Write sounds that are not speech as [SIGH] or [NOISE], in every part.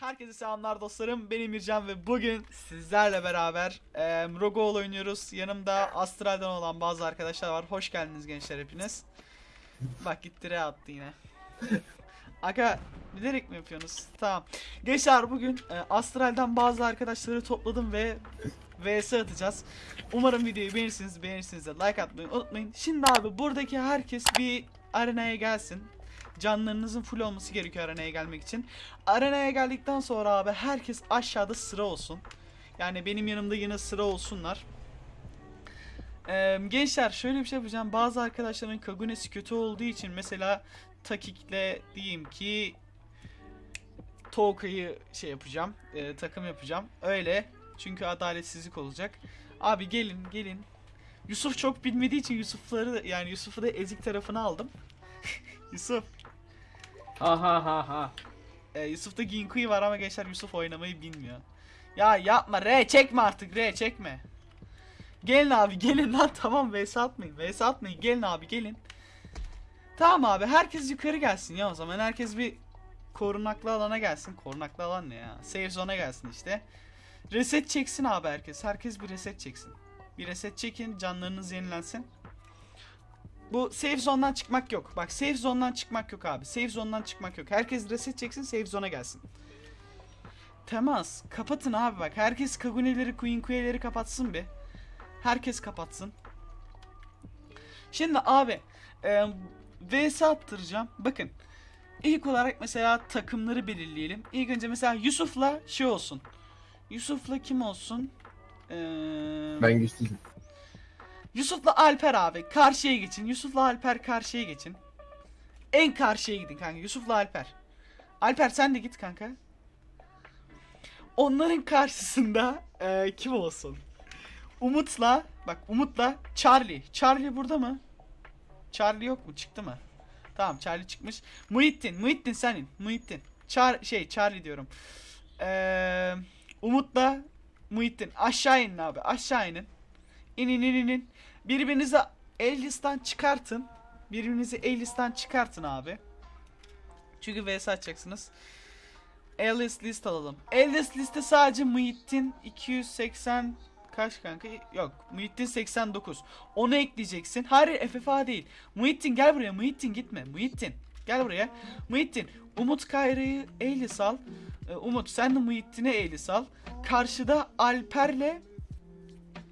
Herkese selamlar dostlarım. Ben Emircan ve bugün sizlerle beraber e, Rogo'l oynuyoruz. Yanımda Astral'dan olan bazı arkadaşlar var. Hoş geldiniz gençler hepiniz. Bak gitti re attı yine. Aga bilerek mi yapıyorsunuz? Tamam. Gençler bugün e, Astral'dan bazı arkadaşları topladım ve VS atacağız. Umarım videoyu beğenirsiniz. Beğenirsiniz de like atmayı unutmayın. Şimdi abi buradaki herkes bir arenaya gelsin. Canlarınızın full olması gerekiyor arenaya gelmek için. Arenaya geldikten sonra abi herkes aşağıda sıra olsun. Yani benim yanımda yine sıra olsunlar. Ee, gençler şöyle bir şey yapacağım. Bazı arkadaşların Kagune'si kötü olduğu için mesela Takik'le diyeyim ki Toka'yı şey yapacağım. e, takım yapacağım. Öyle. Çünkü adaletsizlik olacak. Abi gelin gelin. Yusuf çok bilmediği için Yusuf'ları yani Yusuf'u da ezik tarafına aldım. [LAUGHS] Yusuf. Ha ha ha ha. E, Yusuf'ta Ginkui var ama gençler Yusuf oynamayı bilmiyor. Ya yapma re çekme artık re çekme. Gelin abi gelin lan [LAUGHS] tamam vs atmayın vs atmayın gelin abi gelin. Tamam abi herkes yukarı gelsin ya o zaman herkes bir korunaklı alana gelsin. Korunaklı alan ne ya? Safe zone'a gelsin işte. Reset çeksin abi herkes. Herkes bir reset çeksin. Bir reset çekin canlarınız yenilensin. Bu safe zone'dan çıkmak yok. Bak safe zone'dan çıkmak yok abi. Safe zone'dan çıkmak yok. Herkes reset çeksin safe zone'a gelsin. Temas. Kapatın abi bak. Herkes Kagune'leri, Queen Queen'leri kapatsın bir. Herkes kapatsın. Şimdi abi e, VS attıracağım. Bakın. İlk olarak mesela takımları belirleyelim. İlk önce mesela Yusuf'la şey olsun. Yusuf'la kim olsun? Ee, Ben güçsüzüm. Yusuf'la Alper abi karşıya geçin. Yusuf'la Alper karşıya geçin. En karşıya gidin kanka. Yusuf'la Alper. Alper sen de git kanka. Onların karşısında eee, kim olsun? Umut'la bak Umut'la Charlie. Charlie burada mı? Charlie yok mu? Çıktı mı? Tamam Charlie çıkmış. Muhittin. Muhittin senin. Muhittin. Char şey Charlie diyorum. Eee Umut'la Muhittin. Aşağı inin abi. Aşağı inin. İnin inin inin. Birbirinizi Elis'ten çıkartın. Birbirinizi Elis'ten çıkartın abi. Çünkü vs açacaksınız. Alice list alalım. Alice liste sadece Muhittin 280 kaç kanka? Yok. Muhittin 89. Onu ekleyeceksin. Hayır FFA değil. Muhittin gel buraya. Muhittin gitme. Muhittin. Gel buraya. Muhittin. Umut Kayra'yı Elis al. Ee, Umut sen de Muhittin'e Elis al. Karşıda Alper'le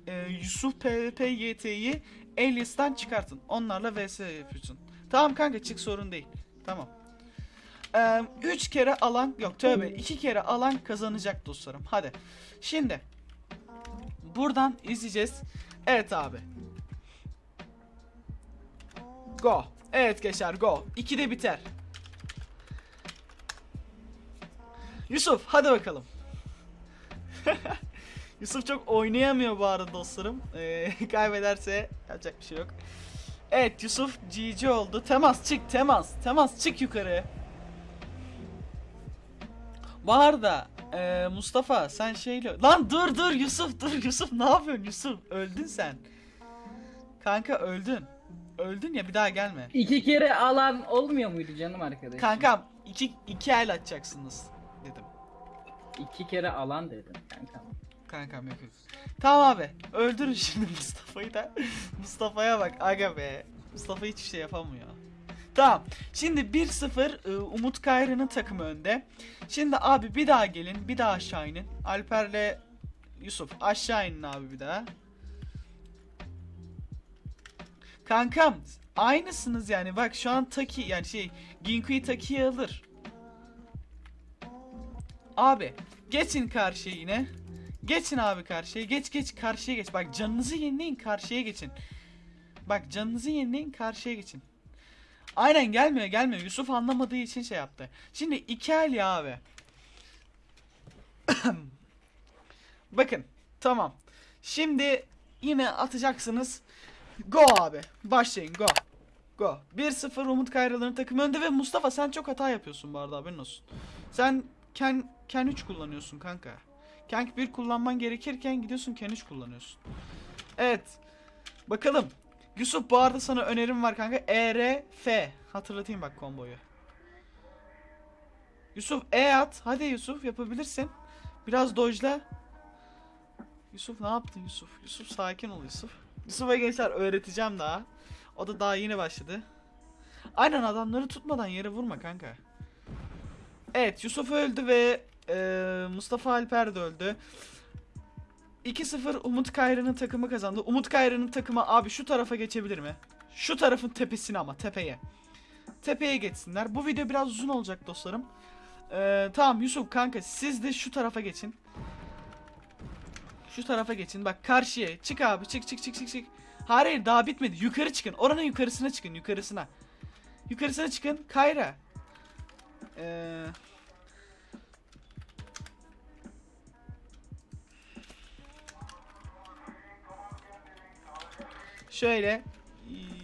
e, Yusuf PvP YT'yi Alias'tan çıkartın. Onlarla vs yapıyorsun. Tamam kanka çık sorun değil. Tamam. 3 kere alan yok tövbe 2 kere alan kazanacak dostlarım. Hadi. Şimdi buradan izleyeceğiz. Evet abi. Go. Evet gençler go. 2'de biter. Yusuf hadi bakalım. [LAUGHS] Yusuf çok oynayamıyor bu arada dostlarım. Ee, [LAUGHS] kaybederse yapacak bir şey yok. Evet Yusuf GG oldu. Temas çık temas. Temas çık yukarı. Bu arada e, Mustafa sen şeyle... Lan dur dur Yusuf dur Yusuf ne yapıyorsun Yusuf? Öldün sen. Kanka öldün. Öldün ya bir daha gelme. İki kere alan olmuyor muydu canım arkadaşım? Kankam iki, iki el atacaksınız dedim. İki kere alan dedim kankam. Kankam yok yok. Tamam abi. Öldürün şimdi [LAUGHS] Mustafa'yı da. Mustafa'ya bak aga be. Mustafa hiçbir şey yapamıyor. Tamam. Şimdi 1-0 ıı, Umut Kayra'nın takımı önde. Şimdi abi bir daha gelin. Bir daha aşağı inin. Alper'le Yusuf aşağı inin abi bir daha. Kankam aynısınız yani. Bak şu an Taki yani şey Ginkui Taki'yi alır. Abi geçin karşıya yine. Geçin abi karşıya. Geç geç karşıya geç. Bak canınızı yenileyin karşıya geçin. Bak canınızı yenileyin karşıya geçin. Aynen gelmiyor gelmiyor. Yusuf anlamadığı için şey yaptı. Şimdi iki el ya abi. [COUGHS] Bakın tamam. Şimdi yine atacaksınız. Go abi. Başlayın go. Go. 1-0 Umut Kayraların takımı önde ve Mustafa sen çok hata yapıyorsun bu arada haberin olsun. Sen Ken, Ken 3 kullanıyorsun kanka. Kank 1 kullanman gerekirken gidiyorsun Ken 3 kullanıyorsun. Evet. Bakalım. Yusuf bu arada sana önerim var kanka. E, R, F. Hatırlatayım bak komboyu. Yusuf E at. Hadi Yusuf yapabilirsin. Biraz dojla. Yusuf ne yaptın Yusuf? Yusuf sakin ol Yusuf. Yusuf'a gençler öğreteceğim daha. O da daha yeni başladı. Aynen adamları tutmadan yere vurma kanka. Evet Yusuf öldü ve eee, Mustafa Alper de öldü. 2-0 Umut Kayra'nın takımı kazandı. Umut Kayra'nın takımı abi şu tarafa geçebilir mi? Şu tarafın tepesine ama tepeye. Tepeye geçsinler. Bu video biraz uzun olacak dostlarım. Ee, tamam Yusuf kanka siz de şu tarafa geçin. Şu tarafa geçin. Bak karşıya. Çık abi. Çık çık çık çık çık. Hayır daha bitmedi. Yukarı çıkın. Oranın yukarısına çıkın. Yukarısına. Yukarısına çıkın. Kayra. Ee, şöyle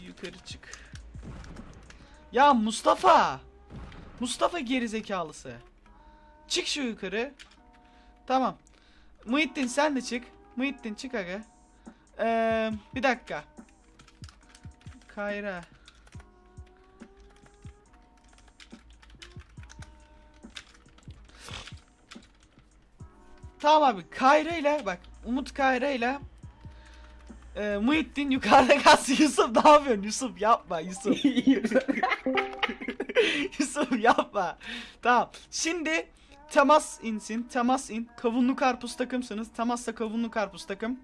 yukarı çık. Ya Mustafa. Mustafa gerizekalısı. Çık şu yukarı. Tamam. Muhittin sen de çık. Muhittin çık aga. Ee, bir dakika. Kayra. Tamam abi Kayra ile bak Umut Kayra ile e, Muhittin yukarıda kalsın. [LAUGHS] Yusuf ne yapıyorsun? Yusuf yapma Yusuf. [LAUGHS] Yusuf yapma. Tamam. Şimdi temas insin. Temas in. Kavunlu karpuz takımsınız. Temasla kavunlu karpuz takım.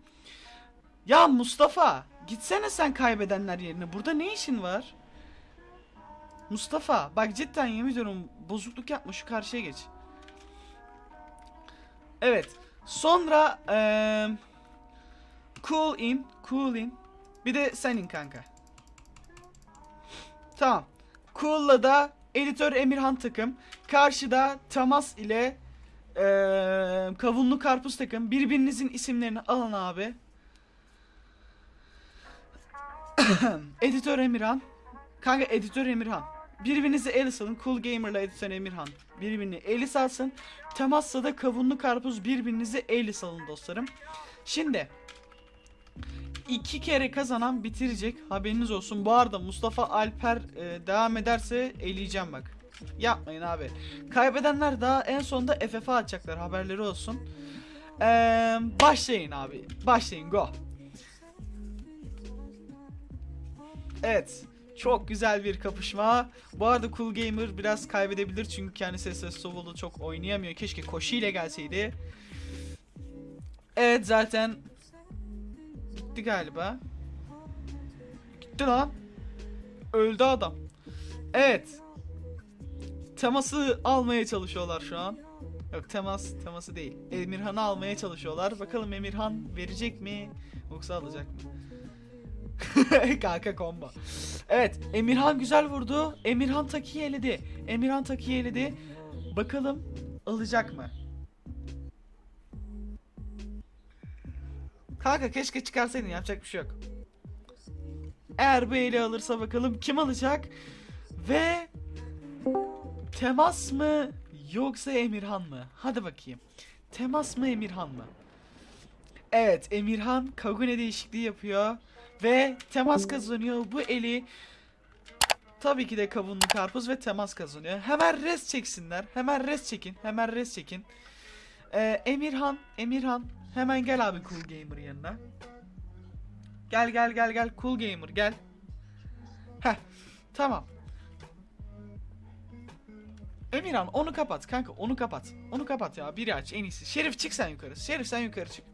Ya Mustafa gitsene sen kaybedenler yerine. Burada ne işin var? Mustafa bak cidden yemin ediyorum bozukluk yapma şu karşıya geç. Evet. Sonra eee cool in, cool in. Bir de sen in kanka. Tamam. Cool'la da editör Emirhan takım. Karşıda Tamas ile eee kavunlu karpuz takım. Birbirinizin isimlerini alın abi. [COUGHS] editör Emirhan. Kanka editör Emirhan. Birbirinizi el salın. Cool Gamer'la editör Emirhan. Birbirini eli salsın. Temasla da kavunlu karpuz birbirinizi eli salın dostlarım. Şimdi iki kere kazanan bitirecek. Haberiniz olsun. Bu arada Mustafa Alper e, devam ederse eleyeceğim bak. Yapmayın abi. Kaybedenler daha en sonunda FF'a atacaklar. Haberleri olsun. Ee, başlayın abi. Başlayın. Go. Evet. Çok güzel bir kapışma. Bu arada Cool Gamer biraz kaybedebilir çünkü kendisi SS Solo'da çok oynayamıyor. Keşke Koshi ile gelseydi. Evet zaten gitti galiba. Gitti lan. Öldü adam. Evet. Teması almaya çalışıyorlar şu an. Yok temas teması değil. Emirhan'ı almaya çalışıyorlar. Bakalım Emirhan verecek mi yoksa alacak mı? [LAUGHS] Kanka combo. Evet Emirhan güzel vurdu. Emirhan Taki'yi eledi. Emirhan Taki'yi eledi. Bakalım alacak mı? Kanka keşke çıkarsaydın yapacak bir şey yok. Eğer bu eli alırsa bakalım kim alacak? Ve temas mı yoksa Emirhan mı? Hadi bakayım. Temas mı Emirhan mı? Evet Emirhan Kagune değişikliği yapıyor. Ve temas kazanıyor. Bu eli tabii ki de kavunlu karpuz ve temas kazanıyor. Hemen res çeksinler. Hemen res çekin. Hemen res çekin. Ee, Emirhan, Emirhan hemen gel abi Cool Gamer yanına. Gel gel gel gel Cool Gamer gel. Heh tamam. Emirhan onu kapat kanka onu kapat. Onu kapat ya biri aç en iyisi. Şerif çık sen yukarı. Şerif sen yukarı çık.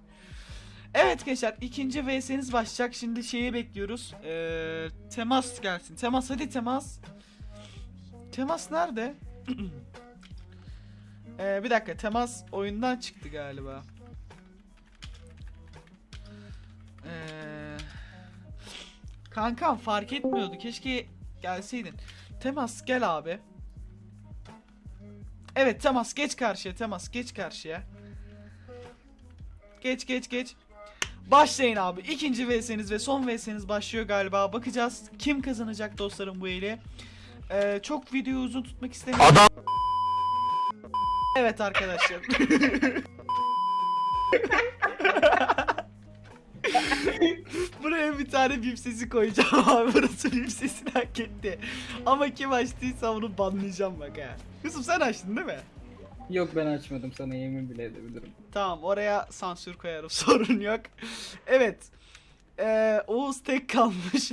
Evet gençler ikinci VS'niz başlayacak. Şimdi şeyi bekliyoruz. Ee, temas gelsin. Temas hadi temas. Temas nerede? [CLEARS THROAT] Ee, bir dakika temas oyundan çıktı galiba. Kankam fark etmiyordu. Keşke gelseydin. Temas gel abi. Evet temas geç karşıya temas geç karşıya. Geç geç geç. Başlayın abi. İkinci VS'niz ve son VS'niz başlıyor galiba. Bakacağız kim kazanacak dostlarım bu eli. Ee, çok videoyu uzun tutmak istemiyorum. Adam. Evet arkadaşlar. [LAUGHS] Bir tane bip sesi koyacağım [LAUGHS] abi. Burası bip sesini hak etti. Ama kim açtıysa onu banlayacağım bak ha. Yusuf sen açtın değil mi? Yok ben açmadım sana yemin bile edebilirim. Tamam oraya sansür koyarım [LAUGHS] sorun yok. Evet. Ee, Oğuz tek kalmış.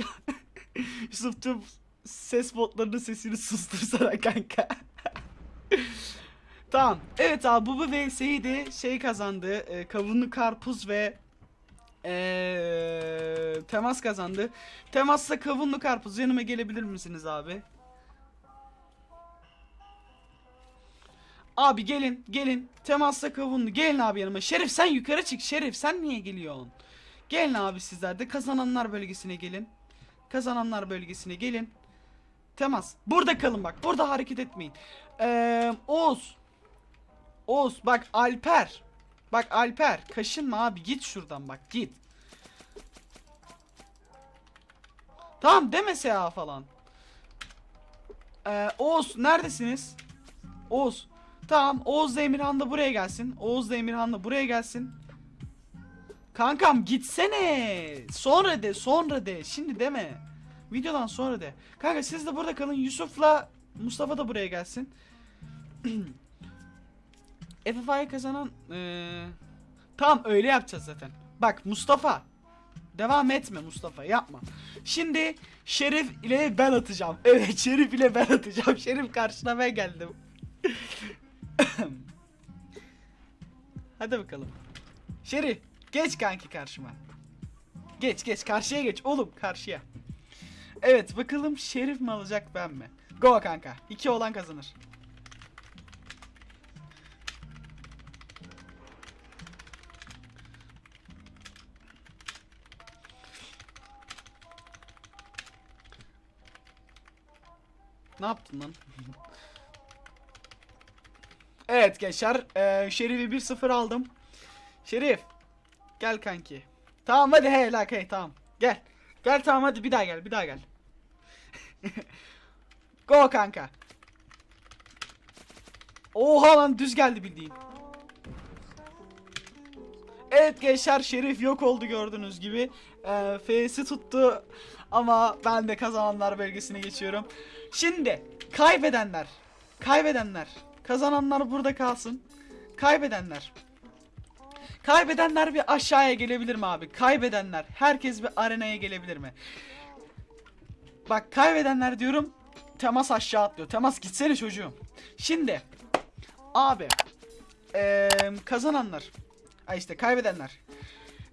[LAUGHS] Yusuf tüm ses botlarının sesini sustursana kanka. tamam. Evet abi bu bir VS'ydi. Şey kazandı. E, kavunlu karpuz ve ee, temas kazandı. Temasta kavunlu karpuz yanıma gelebilir misiniz abi? Abi gelin gelin. Temasta kavunlu. Gelin abi yanıma. Şerif sen yukarı çık. Şerif sen niye geliyorsun? Gelin abi sizler de kazananlar bölgesine gelin. Kazananlar bölgesine gelin. Temas. Burada kalın bak. Burada hareket etmeyin. Ee, Oğuz. Oğuz bak Alper. Bak Alper. Kaşınma abi. Git şuradan bak. Git. Tamam demese ya falan. Ee, Oğuz neredesiniz? Oğuz. Tamam Oğuz da Emirhan da buraya gelsin. Oğuz da Emirhan da buraya gelsin. Kankam gitsene. Sonra de sonra de. Şimdi deme. Videodan sonra de. Kanka siz de burada kalın. Yusuf'la Mustafa da buraya gelsin. [CLEARS THROAT] FFI'yi kazanan eee, Tamam öyle yapacağız zaten. Bak Mustafa. Devam etme Mustafa yapma. Şimdi Şerif ile ben atacağım. [LAUGHS] Evet Şerif ile ben atacağım. Şerif karşına ben geldim. [LAUGHS] Hadi bakalım. Şerif geç kanki karşıma. Geç geç karşıya geç oğlum karşıya. Evet bakalım Şerif mi alacak ben mi? Go kanka. İki olan kazanır. Ne yaptın lan? [LAUGHS] evet gençler. eee, Şerif'i 1-0 aldım. Şerif. Gel kanki. Tamam hadi he la hey tamam. Gel. Gel tamam hadi bir daha gel bir daha gel. [LAUGHS] Go kanka. Oha lan düz geldi bildiğin. Evet gençler Şerif yok oldu gördüğünüz gibi. Ee, F'si tuttu ama ben de kazananlar bölgesine geçiyorum. Şimdi kaybedenler, kaybedenler, kazananlar burada kalsın. Kaybedenler. Kaybedenler bir aşağıya gelebilir mi abi? Kaybedenler. Herkes bir arenaya gelebilir mi? Bak kaybedenler diyorum. Temas aşağı atlıyor. Temas gitsene çocuğum. Şimdi abi eee, kazananlar. Ay işte kaybedenler.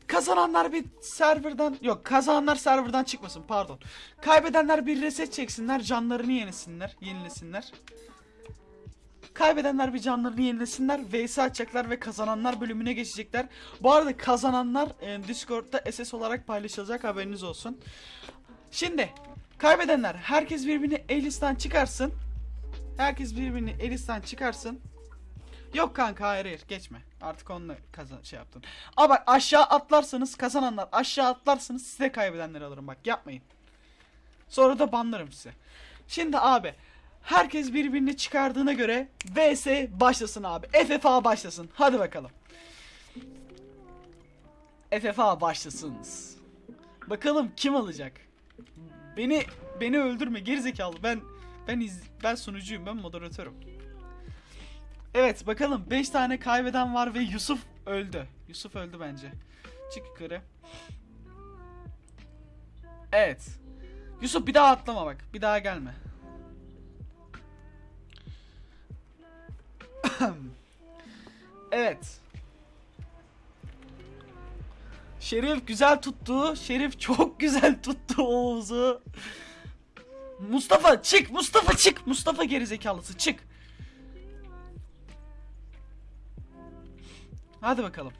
Kazananlar bir serverdan yok kazananlar serverdan çıkmasın pardon. Kaybedenler bir reset çeksinler canlarını yenisinler yenilesinler. Kaybedenler bir canlarını yenilesinler. VS açacaklar ve kazananlar bölümüne geçecekler. Bu arada kazananlar e, Discord'da SS olarak paylaşılacak haberiniz olsun. Şimdi kaybedenler herkes birbirini Elis'ten çıkarsın. Herkes birbirini Elis'ten çıkarsın. Yok kanka hayır hayır geçme. Artık onunla kazan şey yaptın. Aa bak aşağı atlarsanız kazananlar aşağı atlarsanız size kaybedenleri alırım bak yapmayın. Sonra da banlarım size. Şimdi abi herkes birbirini çıkardığına göre VS başlasın abi. FFA başlasın. Hadi bakalım. FFA başlasınız. Bakalım kim alacak? Beni beni öldürme gerizekalı. Ben ben iz, ben sunucuyum. Ben moderatörüm. Evet bakalım 5 tane kaybeden var ve Yusuf öldü. Yusuf öldü bence. Çık yukarı. Evet. Yusuf bir daha atlama bak. Bir daha gelme. [CLEARS THROAT] evet. Şerif güzel tuttu. Şerif çok [LAUGHS] güzel tuttu Oğuz'u. Mustafa çık. Mustafa çık. Mustafa gerizekalısı çık. Hadi bakalım.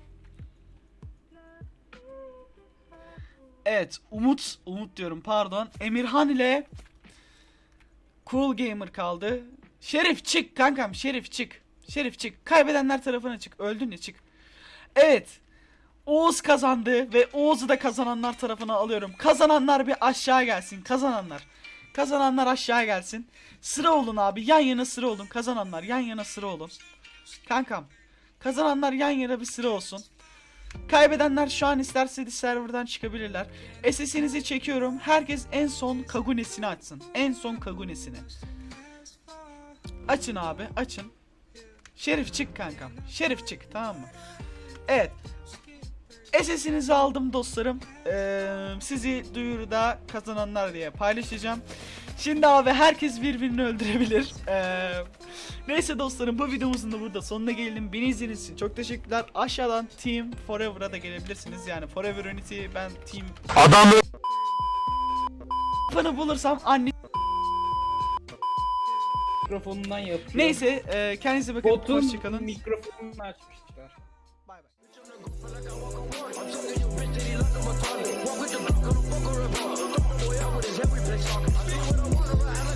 Evet, Umut, Umut diyorum pardon. Emirhan ile Cool Gamer kaldı. Şerif çık kankam, Şerif çık. Şerif çık. Kaybedenler tarafına çık. Öldün ya çık. Evet. Oğuz kazandı ve Oğuz'u da kazananlar tarafına alıyorum. Kazananlar bir aşağı gelsin. Kazananlar. Kazananlar aşağı gelsin. Sıra olun abi. Yan yana sıra olun. Kazananlar yan yana sıra olun. Kankam. Kazananlar yan yana bir sıra olsun. Kaybedenler şu an isterse serverdan çıkabilirler. SS'inizi çekiyorum. Herkes en son Kagune'sini açsın. En son Kagune'sini. Açın abi açın. Şerif çık kankam. Şerif çık tamam mı? Evet. SS'inizi aldım dostlarım. Ee, sizi duyuruda kazananlar diye paylaşacağım. Şimdi abi herkes birbirini öldürebilir. Ee, neyse dostlarım bu videomuzun da burada sonuna gelelim. Beni izlediğiniz için çok teşekkürler. Aşağıdan Team Forever'a da gelebilirsiniz. Yani Forever Unity ben Team Adamı Bana bulursam anne Mikrofonundan yapıyor. Neyse e, kendinize bakın. Botun Hoşçakalın. mikrofonunu açmışlar. Bay bay. Boy, I with every talking. I see what I want,